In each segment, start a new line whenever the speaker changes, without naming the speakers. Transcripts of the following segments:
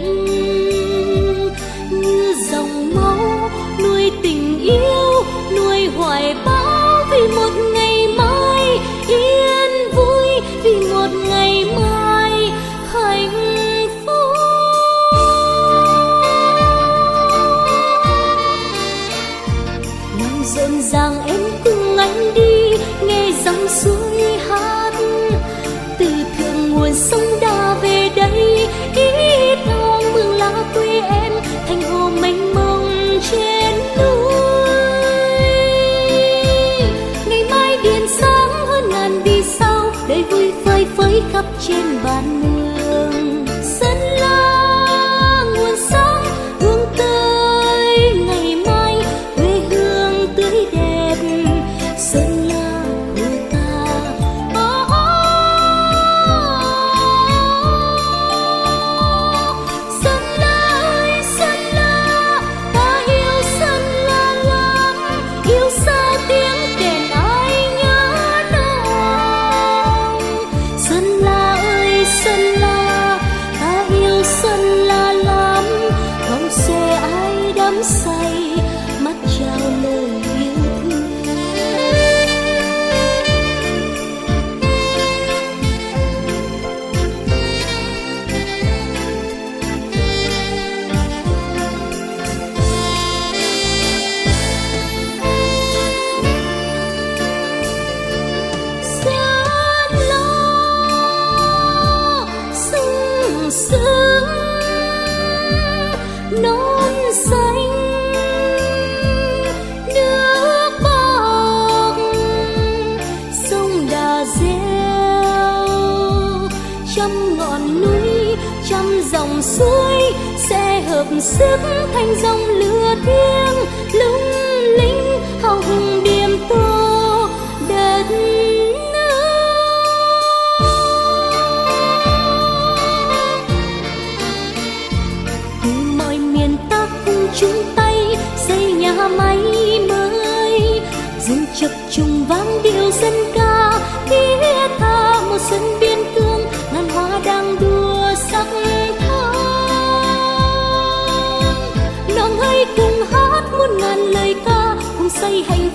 giấc xuôi sẽ hợp sức thành dòng lửa thiêng, lung linh hào hùng điểm tô đất từ mọi miền bắc chúng tay xây nhà máy mới, rừng chập trùng vang điệu dân ca. Hey.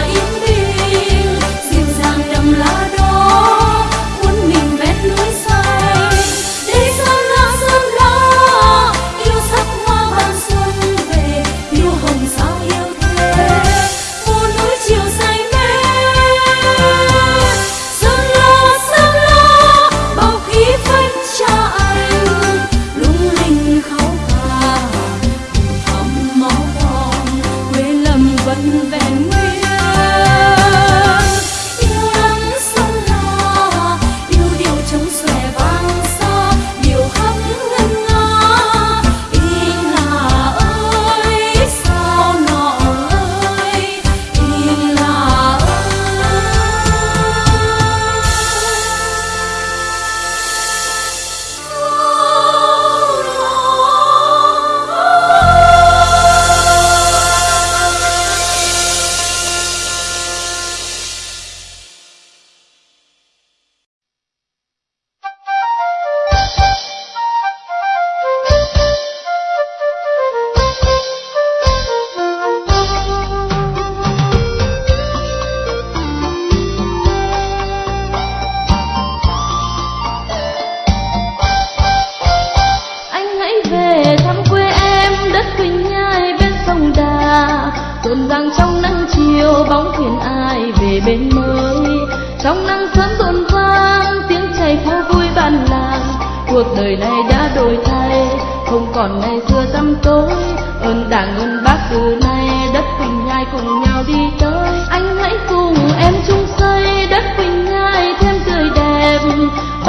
Ahí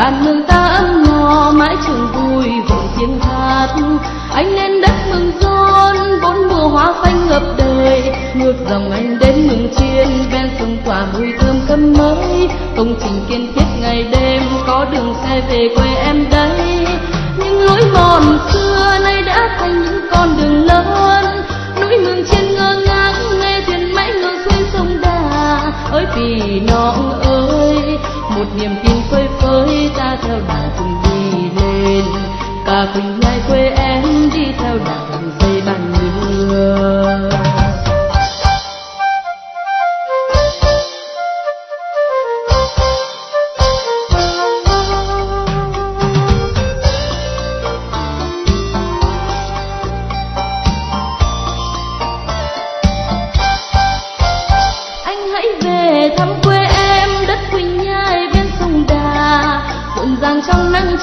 bàn
mừng ta ấm no, mãi trường vui vọng tiếng hát. Anh lên đất mừng rôn bốn mùa hoa phanh ngập đời. Ngược dòng anh đến mừng chiên ven sông quả mùi thơm khâm mới. Công trình kiên thiết ngày đêm, có đường xe về quê em đây. Những lối mòn xưa nay cả quỳnh nhai quê em đi theo đà dây bàn mưa. Anh hãy về thăm quê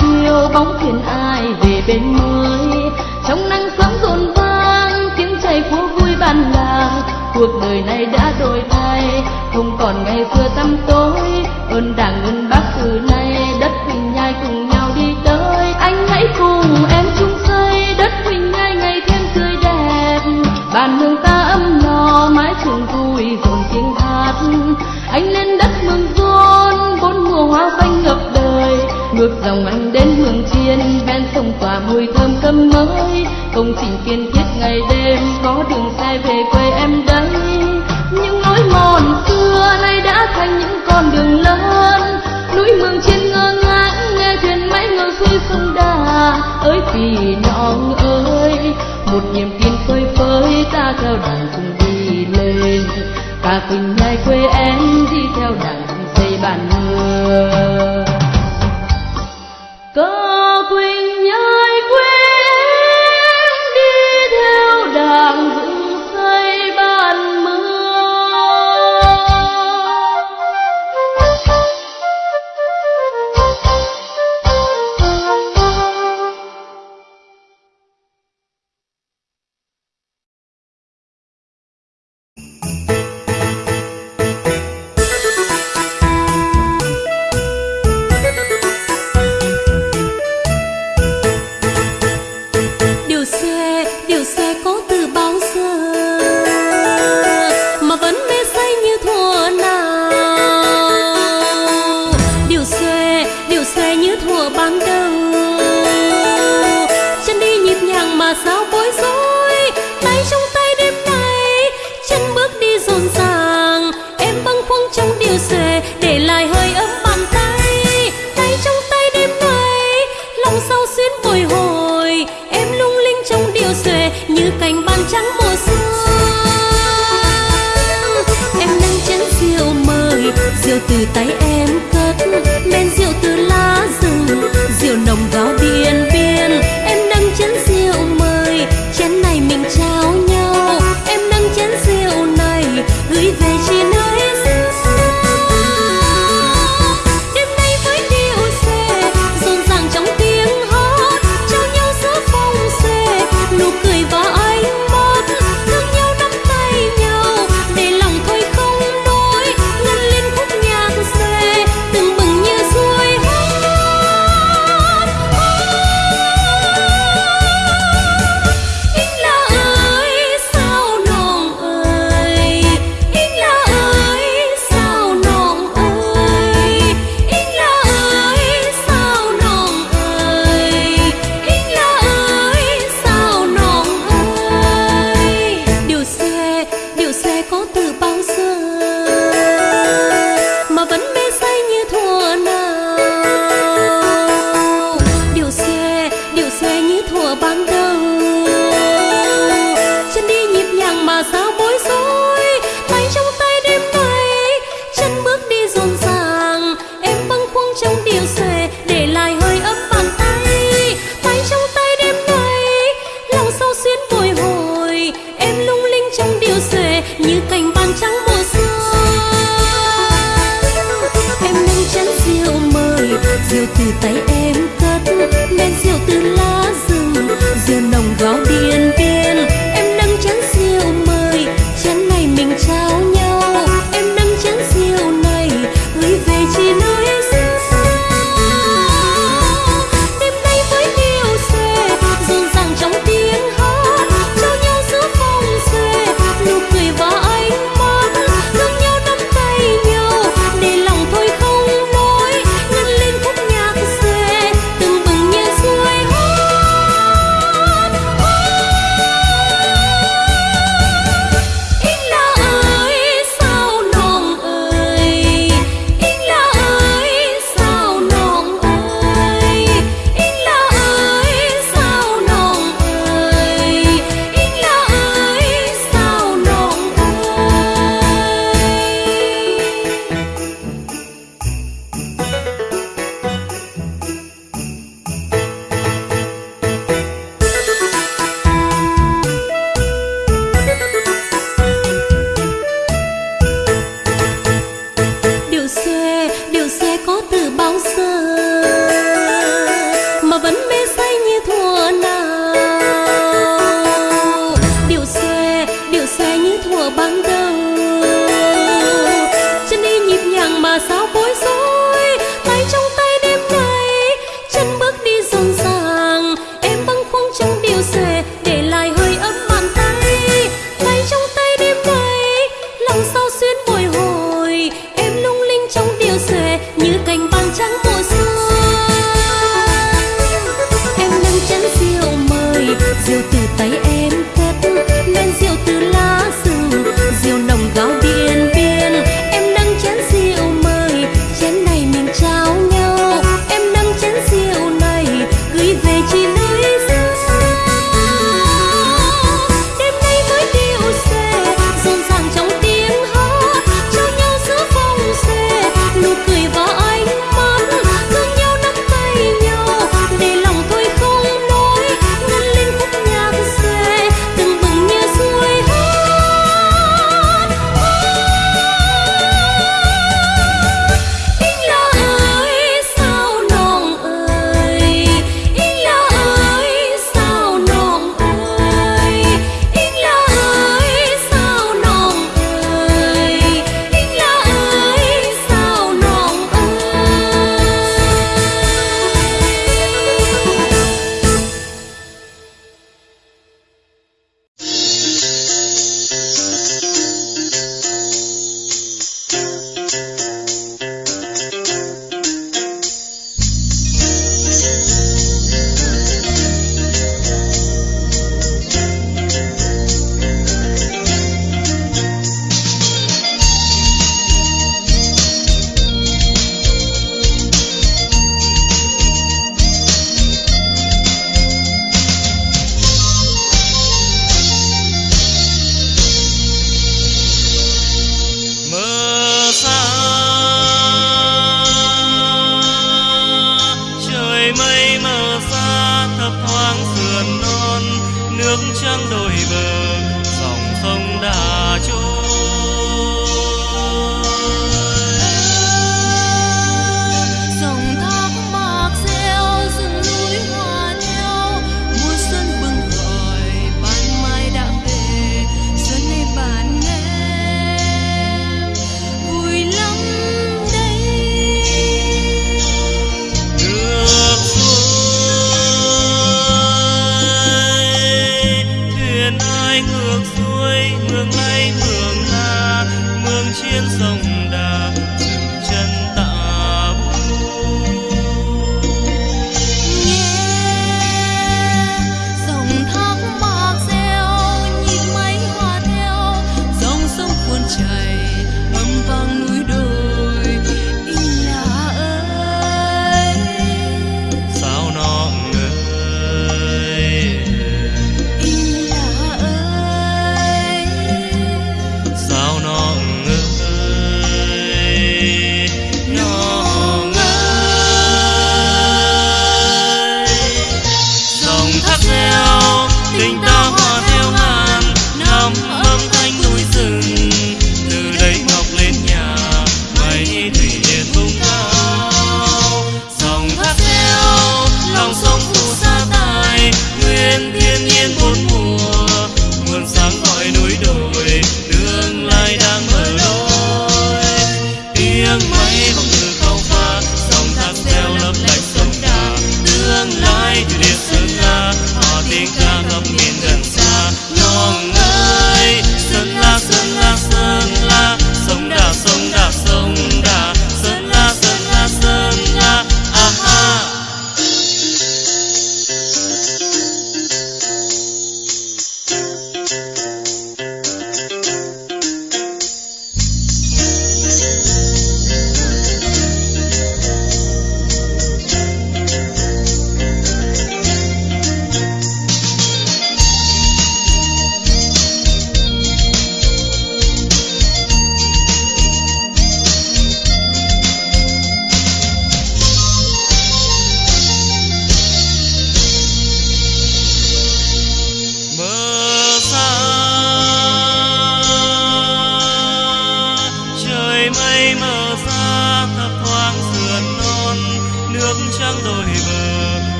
chiều bóng thuyền ai về bên mới. Trong nắng sớm rộn vang, tiếng chảy phố vui ban làng cuộc đời này đã đổi thay, không còn ngày xưa tăm tối. Ơn đảng, ơn bác từ nay, đất quỳnh nhai cùng nhau đi tới. Anh hãy cùng em chung xây, đất quỳnh nhai ngày thêm tươi đẹp. Bàn hương ta ấm no, mái trường vui rộn tiếng hát. Anh lên đất mừng rôn bốn mùa hoa xanh ngập dòng anh đến hương chiên, ven sông tỏa mùi thơm cơm mới. Công trình kiên thiết ngày đêm, có đường xe về quê em đây những lối mòn xưa nay đã thành những con đường lớn. Núi mường trên ngơ ngác, nghe thuyền máy ngược xuôi sông đà. Ơi vì nọng ơi, một niềm tin phơi phới, ta theo đàn cùng đi lên. Cả tình nhai quê em, đi theo đàn xây bản mưa
Todo từ tay em cất men rượu tay